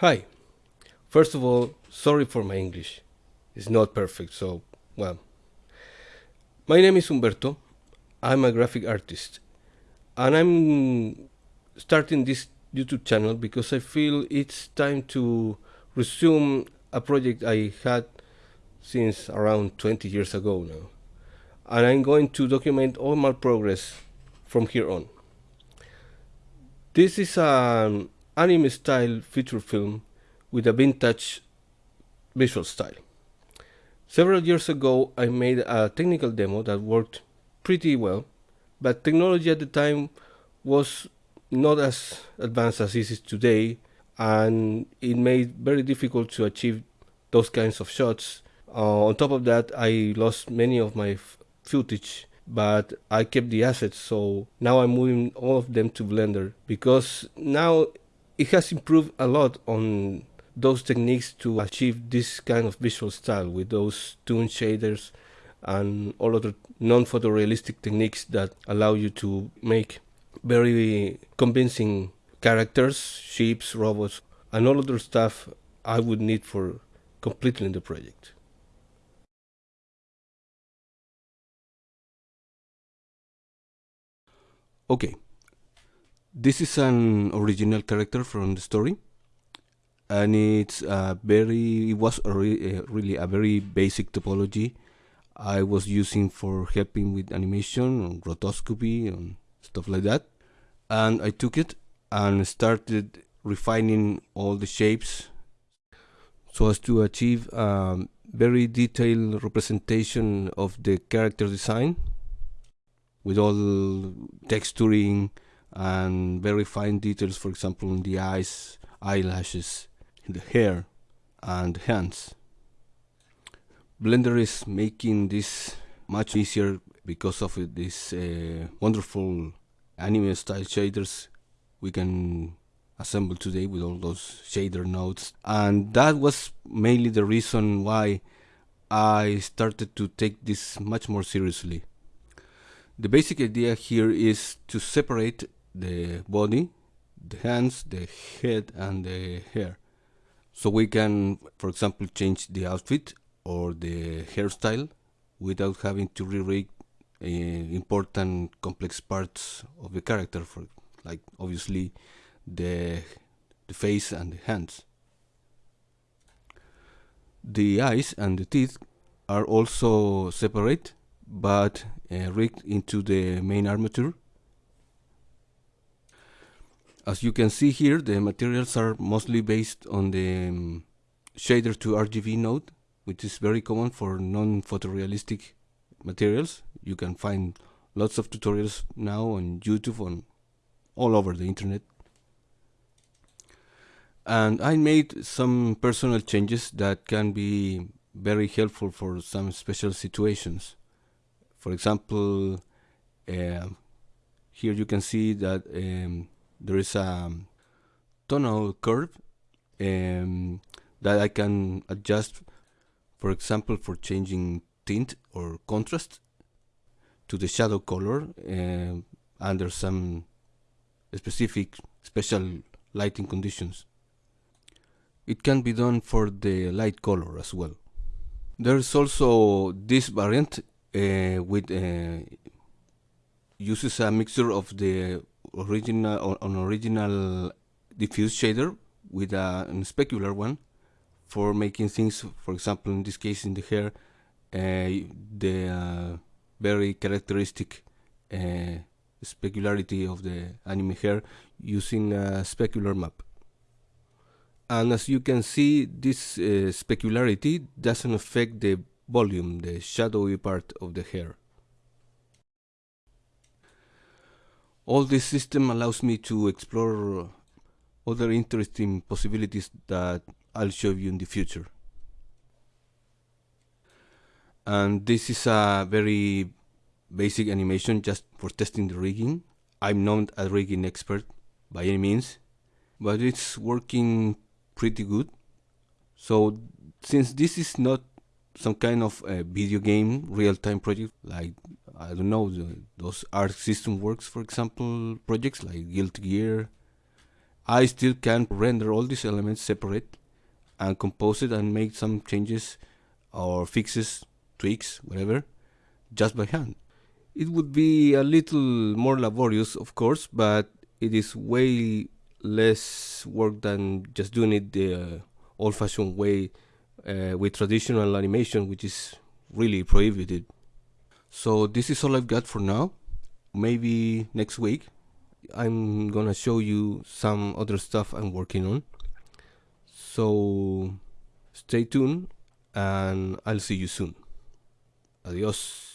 Hi. First of all, sorry for my English. It's not perfect, so, well. My name is Humberto. I'm a graphic artist. And I'm starting this YouTube channel because I feel it's time to resume a project I had since around 20 years ago now. And I'm going to document all my progress from here on. This is an anime style feature film with a vintage visual style. Several years ago, I made a technical demo that worked pretty well, but technology at the time was not as advanced as it is today, and it made very difficult to achieve those kinds of shots. Uh, on top of that, I lost many of my footage but I kept the assets so now I'm moving all of them to Blender because now it has improved a lot on those techniques to achieve this kind of visual style with those toon shaders and all other non-photorealistic techniques that allow you to make very convincing characters, ships, robots, and all other stuff I would need for completing the project. Okay, this is an original character from the story and it's a very it was a re, uh, really a very basic topology. I was using for helping with animation and rotoscopy and stuff like that. And I took it and started refining all the shapes so as to achieve a very detailed representation of the character design with all texturing and very fine details, for example, in the eyes, eyelashes, the hair, and hands. Blender is making this much easier because of these uh, wonderful anime style shaders we can assemble today with all those shader nodes and that was mainly the reason why I started to take this much more seriously. The basic idea here is to separate the body, the hands, the head and the hair. So we can, for example, change the outfit or the hairstyle without having to rewrite uh, important complex parts of the character, for like obviously the, the face and the hands. The eyes and the teeth are also separate but uh, rigged into the main armature as you can see here, the materials are mostly based on the um, shader to RGB node, which is very common for non-photorealistic materials. You can find lots of tutorials now on YouTube and all over the internet. And I made some personal changes that can be very helpful for some special situations. For example, uh, here you can see that um, there is a tonal curve um, that I can adjust for example for changing tint or contrast to the shadow color uh, under some specific special lighting conditions. It can be done for the light color as well. There's also this variant uh, with uh, uses a mixture of the original an original diffuse shader with a, a specular one for making things for example in this case in the hair uh, the uh, very characteristic uh, specularity of the anime hair using a specular map. And as you can see this uh, specularity doesn't affect the volume the shadowy part of the hair all this system allows me to explore other interesting possibilities that I'll show you in the future. And this is a very basic animation just for testing the rigging. I'm not a rigging expert by any means, but it's working pretty good. So since this is not some kind of a video game real-time project like I don't know the, those Arc System Works for example projects like Guilty Gear I still can render all these elements separate and compose it and make some changes or fixes, tweaks, whatever, just by hand. It would be a little more laborious, of course, but it is way less work than just doing it the uh, old fashioned way uh, with traditional animation, which is really prohibited. So, this is all I've got for now. Maybe next week I'm gonna show you some other stuff I'm working on. So, stay tuned and I'll see you soon. Adios.